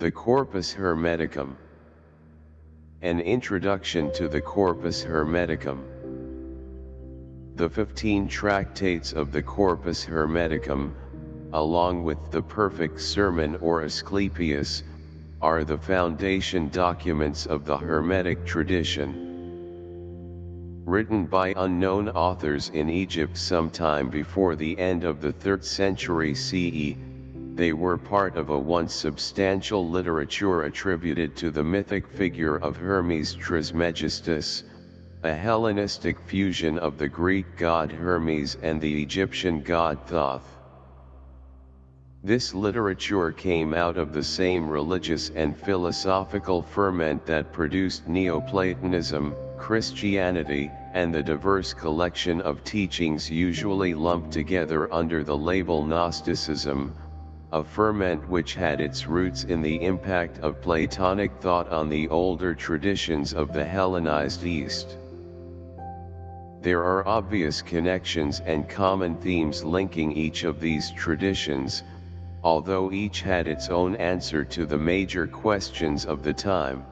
The Corpus Hermeticum An Introduction to the Corpus Hermeticum The fifteen tractates of the Corpus Hermeticum, along with the Perfect Sermon or Asclepius, are the foundation documents of the Hermetic tradition. Written by unknown authors in Egypt sometime before the end of the 3rd century CE, they were part of a once substantial literature attributed to the mythic figure of Hermes Trismegistus, a Hellenistic fusion of the Greek god Hermes and the Egyptian god Thoth. This literature came out of the same religious and philosophical ferment that produced Neoplatonism, Christianity, and the diverse collection of teachings usually lumped together under the label Gnosticism, a ferment which had its roots in the impact of Platonic thought on the older traditions of the Hellenized East. There are obvious connections and common themes linking each of these traditions, although each had its own answer to the major questions of the time.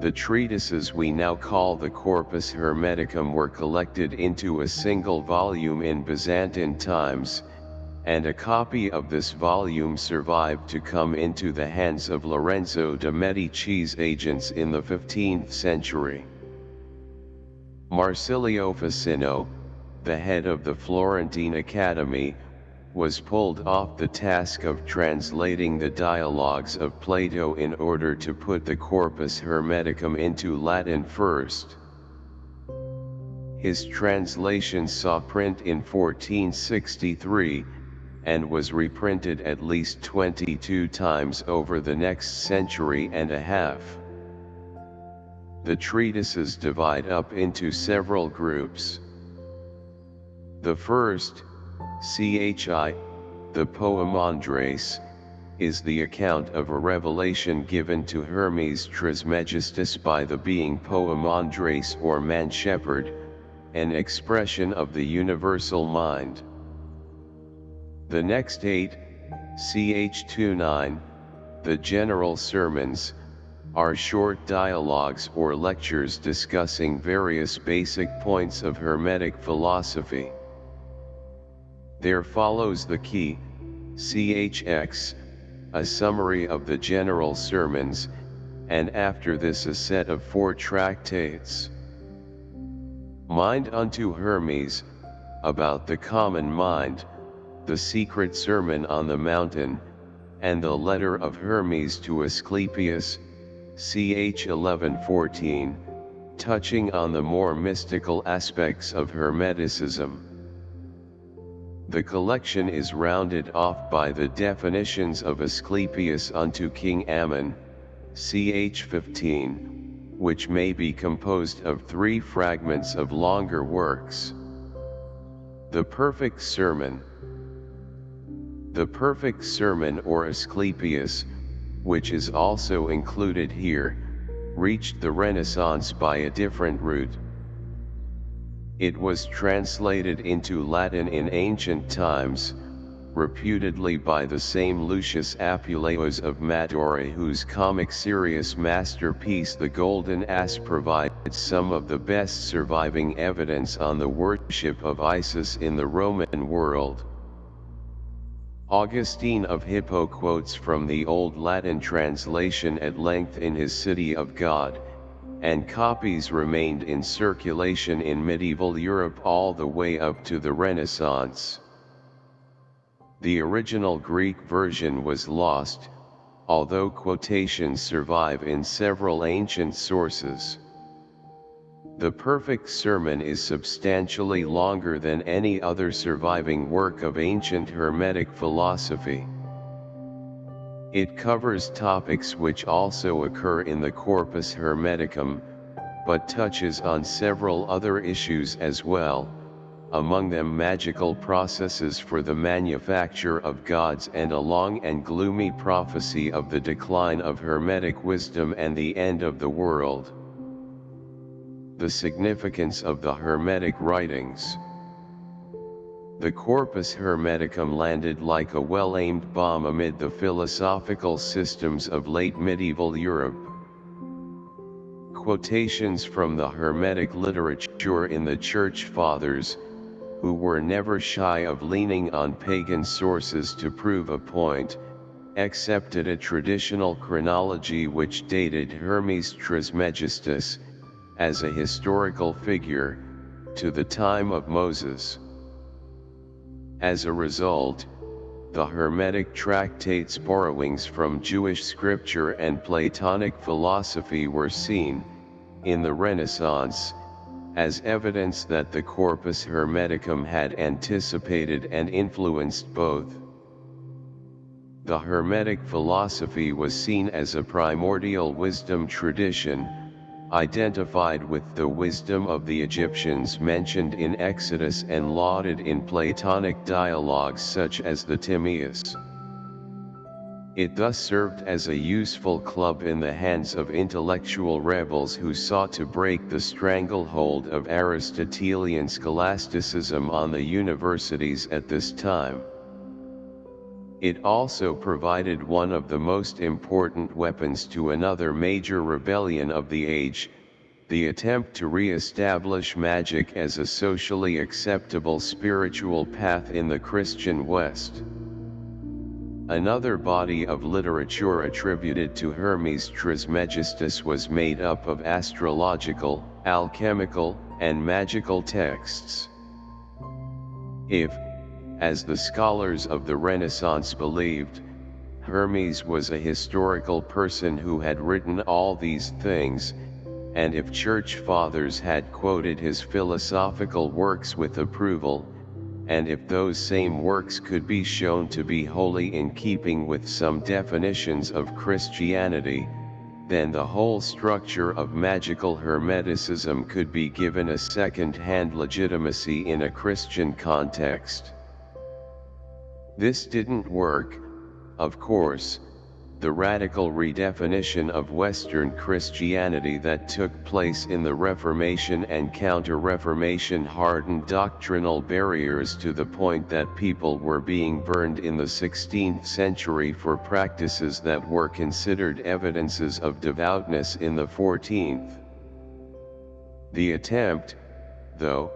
The treatises we now call the Corpus Hermeticum were collected into a single volume in Byzantine times, and a copy of this volume survived to come into the hands of Lorenzo de' Medici's agents in the 15th century. Marsilio Ficino, the head of the Florentine Academy, was pulled off the task of translating the dialogues of Plato in order to put the Corpus Hermeticum into Latin first. His translation saw print in 1463, and was reprinted at least 22 times over the next century and a half. The treatises divide up into several groups. The first, CHI, the Poimandres, is the account of a revelation given to Hermes Trismegistus by the being Poimandres or man-shepherd, an expression of the universal mind. The next eight, CH29, the general sermons, are short dialogues or lectures discussing various basic points of Hermetic philosophy. There follows the key, CHX, a summary of the general sermons, and after this a set of four tractates. Mind unto Hermes, about the common mind, the secret sermon on the mountain, and the letter of Hermes to Asclepius, ch 1114, touching on the more mystical aspects of Hermeticism. The collection is rounded off by the definitions of Asclepius unto King Ammon, ch 15, which may be composed of three fragments of longer works. The Perfect Sermon The Perfect Sermon or Asclepius, which is also included here, reached the Renaissance by a different route. It was translated into Latin in ancient times, reputedly by the same Lucius Apuleius of Madaura whose comic serious masterpiece The Golden Ass provides some of the best surviving evidence on the worship of Isis in the Roman world. Augustine of Hippo quotes from the Old Latin translation at length in his City of God, and copies remained in circulation in medieval Europe all the way up to the Renaissance. The original Greek version was lost, although quotations survive in several ancient sources. The Perfect Sermon is substantially longer than any other surviving work of ancient Hermetic philosophy. It covers topics which also occur in the Corpus Hermeticum, but touches on several other issues as well, among them magical processes for the manufacture of gods and a long and gloomy prophecy of the decline of Hermetic wisdom and the end of the world. The significance of the Hermetic writings the Corpus Hermeticum landed like a well-aimed bomb amid the philosophical systems of late medieval Europe. Quotations from the Hermetic literature in the Church Fathers, who were never shy of leaning on pagan sources to prove a point, accepted a traditional chronology which dated Hermes Trismegistus, as a historical figure, to the time of Moses. As a result, the Hermetic tractates borrowings from Jewish scripture and Platonic philosophy were seen, in the Renaissance, as evidence that the Corpus Hermeticum had anticipated and influenced both. The Hermetic philosophy was seen as a primordial wisdom tradition, identified with the wisdom of the Egyptians mentioned in Exodus and lauded in Platonic dialogues such as the Timaeus. It thus served as a useful club in the hands of intellectual rebels who sought to break the stranglehold of Aristotelian scholasticism on the universities at this time. It also provided one of the most important weapons to another major rebellion of the age, the attempt to re-establish magic as a socially acceptable spiritual path in the Christian West. Another body of literature attributed to Hermes Trismegistus was made up of astrological, alchemical, and magical texts. If, as the scholars of the Renaissance believed, Hermes was a historical person who had written all these things, and if church fathers had quoted his philosophical works with approval, and if those same works could be shown to be wholly in keeping with some definitions of Christianity, then the whole structure of magical Hermeticism could be given a second-hand legitimacy in a Christian context. This didn't work, of course, the radical redefinition of Western Christianity that took place in the Reformation and Counter-Reformation hardened doctrinal barriers to the point that people were being burned in the 16th century for practices that were considered evidences of devoutness in the 14th. The attempt, though,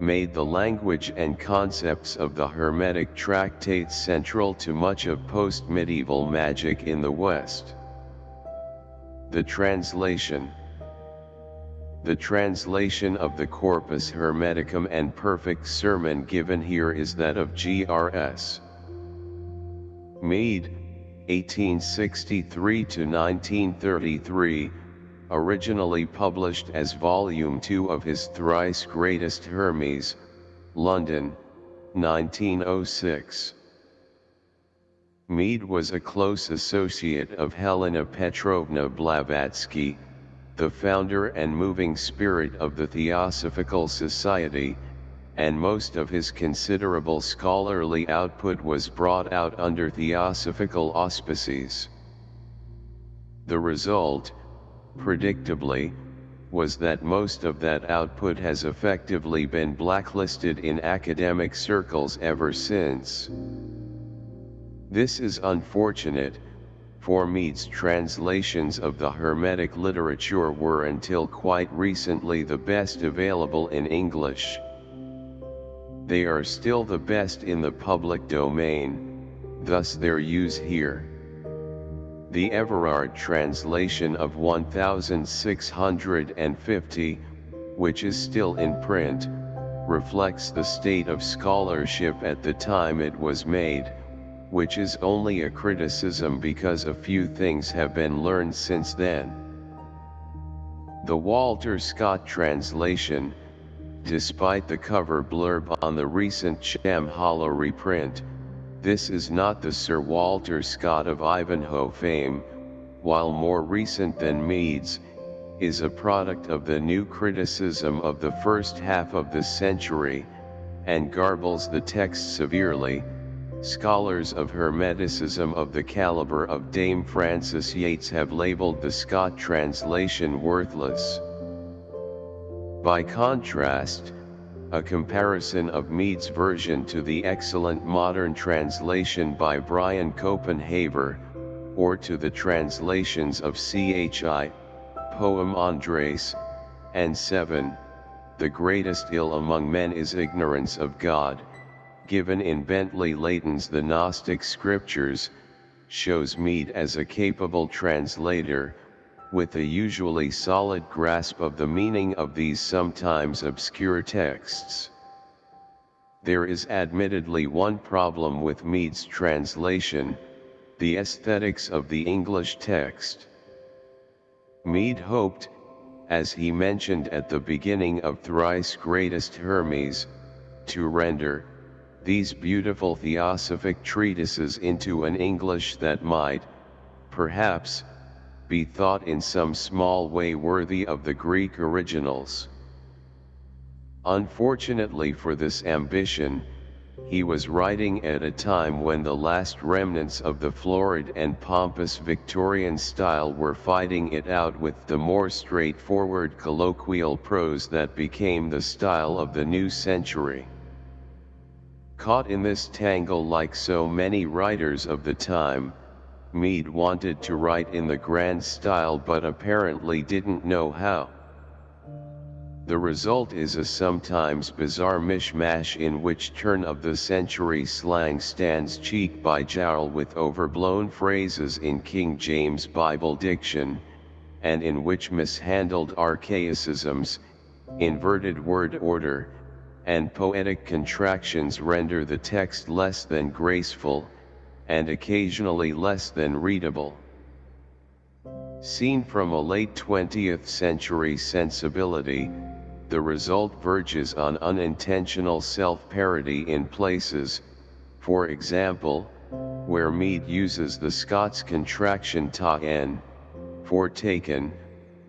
made the language and concepts of the Hermetic tractates central to much of post-medieval magic in the West. The translation The translation of the Corpus Hermeticum and perfect sermon given here is that of G.R.S. Mead, 1863 to 1933, originally published as Volume 2 of his thrice greatest Hermes, London, 1906. Mead was a close associate of Helena Petrovna Blavatsky, the founder and moving spirit of the Theosophical Society, and most of his considerable scholarly output was brought out under theosophical auspices. The result, predictably, was that most of that output has effectively been blacklisted in academic circles ever since. This is unfortunate, for Mead's translations of the Hermetic literature were until quite recently the best available in English. They are still the best in the public domain, thus their use here. The Everard translation of 1650, which is still in print, reflects the state of scholarship at the time it was made, which is only a criticism because a few things have been learned since then. The Walter Scott translation, despite the cover blurb on the recent Shambhala reprint, this is not the Sir Walter Scott of Ivanhoe fame, while more recent than Mead's, is a product of the new criticism of the first half of the century, and garbles the text severely. Scholars of Hermeticism of the caliber of Dame Frances Yates have labeled the Scott translation worthless. By contrast, a comparison of Mead's version to the excellent modern translation by Brian Copenhaver, or to the translations of C.H.I., Poimandres, and 7, The greatest ill among men is ignorance of God, given in Bentley Layton's The Gnostic Scriptures, shows Mead as a capable translator, with a usually solid grasp of the meaning of these sometimes obscure texts. There is admittedly one problem with Mead's translation, the aesthetics of the English text. Mead hoped, as he mentioned at the beginning of Thrice Greatest Hermes, to render, these beautiful theosophic treatises into an English that might, perhaps, be thought in some small way worthy of the Greek originals. Unfortunately for this ambition, he was writing at a time when the last remnants of the florid and pompous Victorian style were fighting it out with the more straightforward colloquial prose that became the style of the new century. Caught in this tangle like so many writers of the time, Mead wanted to write in the grand style but apparently didn't know how. The result is a sometimes bizarre mishmash in which turn-of-the-century slang stands cheek by jowl with overblown phrases in King James Bible diction, and in which mishandled archaicisms, inverted word order, and poetic contractions render the text less than graceful, and occasionally less than readable. Seen from a late 20th century sensibility, the result verges on unintentional self-parody in places, for example, where Mead uses the Scots contraction ta n, for taken,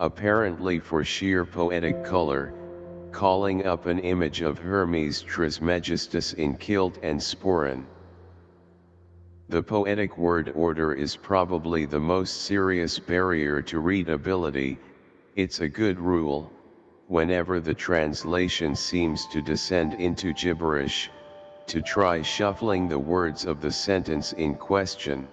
apparently for sheer poetic color, calling up an image of Hermes Trismegistus in kilt and sporran. The poetic word order is probably the most serious barrier to readability, it's a good rule, whenever the translation seems to descend into gibberish, to try shuffling the words of the sentence in question.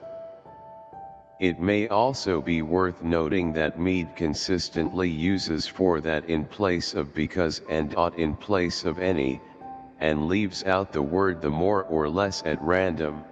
It may also be worth noting that Mead consistently uses for that in place of because and ought in place of any, and leaves out the word the more or less at random,